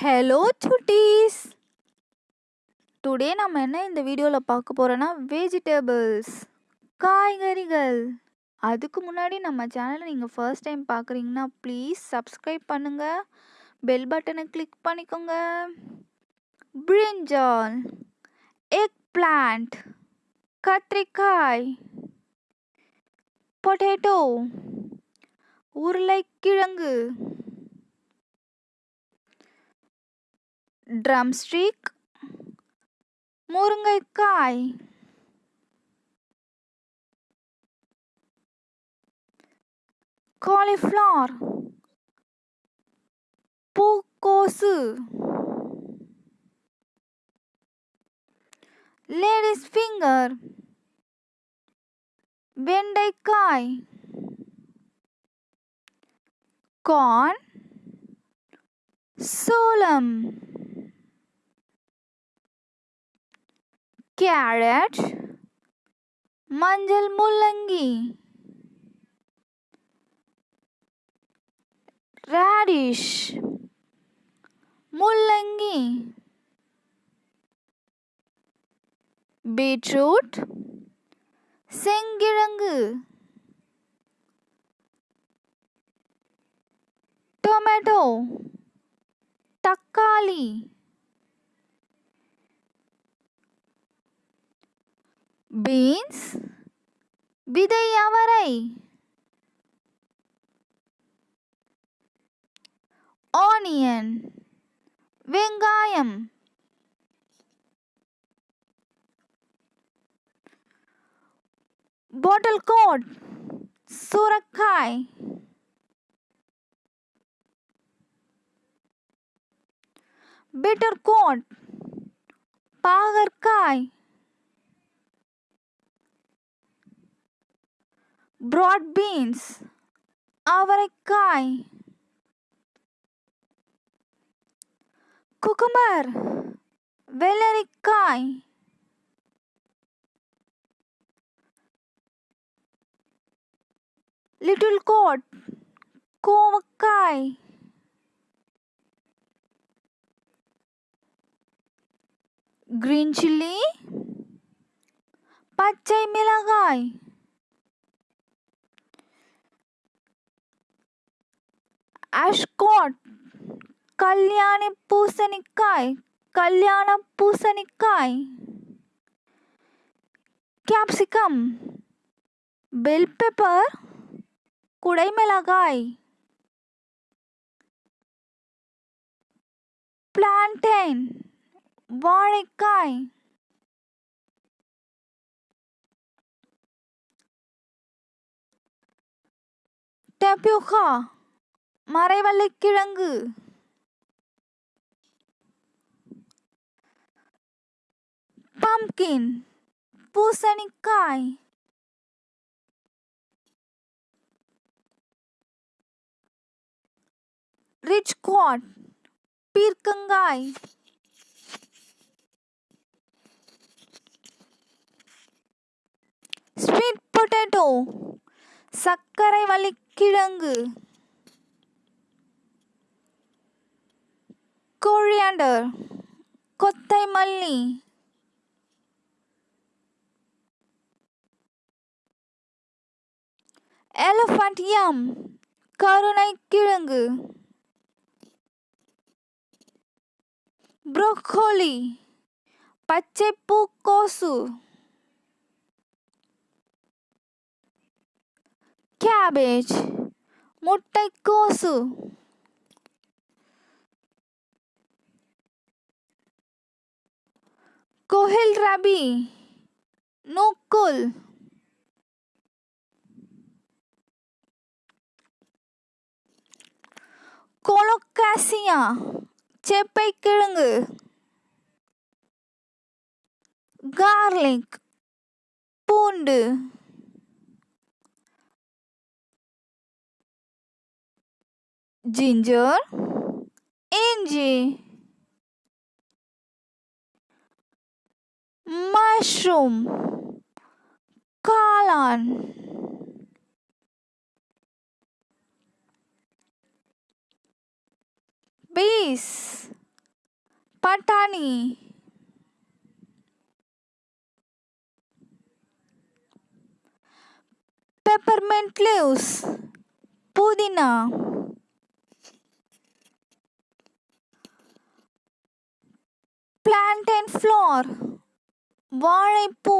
Hello சுட்டீஸ் today நம்ம என்ன இந்த வீடியோவில் பார்க்க போகிறோன்னா வெஜிடபிள்ஸ் காய்கறிகள். அதுக்கு முன்னாடி நம்ம சேனலை நீங்கள் ஃபர்ஸ்ட் டைம் பார்க்குறீங்கன்னா ப்ளீஸ் சப்ஸ்கிரைப் பண்ணுங்கள் பெல் பட்டனை கிளிக் பண்ணிக்கோங்க. பிரிஞ்சால் எக் பிளான்ட் கத்திரிக்காய் பொட்டேட்டோ உருளைக்கிழங்கு. ட்ரம்ஸ்டிக் முருங்கைக்காய் காலிஃப்ளவர் பூக்கோசு லேடிஸ் ஃபிங்கர் வெண்டைக்காய் கார்ன் சோளம். कैरेट मंजल मुलंगी रेडिश मुलंगी बीटरूट सिंगिरंग टोमेटो तक्काली। பீன்ஸ் விதை அவரை. ஆனியன் வெங்காயம். பாட்டில் கோட் சுரக்காய். பிட்டர் கோட் பாகற்காய். பிராட் பீன்ஸ் அவரைக்காய் குக்கும்பர் வெள்ளரிக்காய் லிட்டில் கோட் கோவக்காய் கிரீன் சில்லி பச்சை மிளகாய் escort Kalyan Pusa Kalyan Pusa capsicum bell pepper कड़ाई में लगाए प्लांटेन वाणिकाय மறைவள்ளிக்கிழங்கு பம்கின் பூசணிக்காய். ரிச் குவாட் பீர்க்கங்காய். ஸ்வீட் பொட்டேட்டோ சர்க்கரை வள்ளிக்கிழங்கு கொரியாண்டர் கொத்தை மல்லி எலஃபண்ட் யம் கருணை கிழங்கு ப்ரோக்கோலி பச்சை பூக்கோசு கேபேஜ் முட்டைக்கோசு கோஹில் ரபி நூக்குல் கொலோகாசியா செப்பை கிழங்கு கார்லிக் பூண்டு ஜிஞ்சர் இஞ்சி mushroom. Colon. Bees. Patani. Peppermint leaves. Pudina. Plantain flour வாழைப்பூ.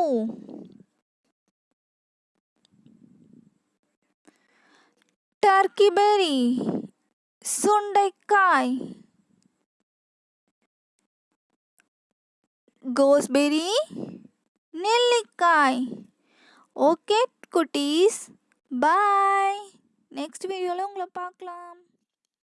டர்க்கி பெரி சுண்டைக்காய். கோஸ்பெரி நெல்லிக்காய். ஓகே குட்டீஸ். பாய் நெக்ஸ்ட் வீடியோவில் உங்களை பார்க்கலாம்.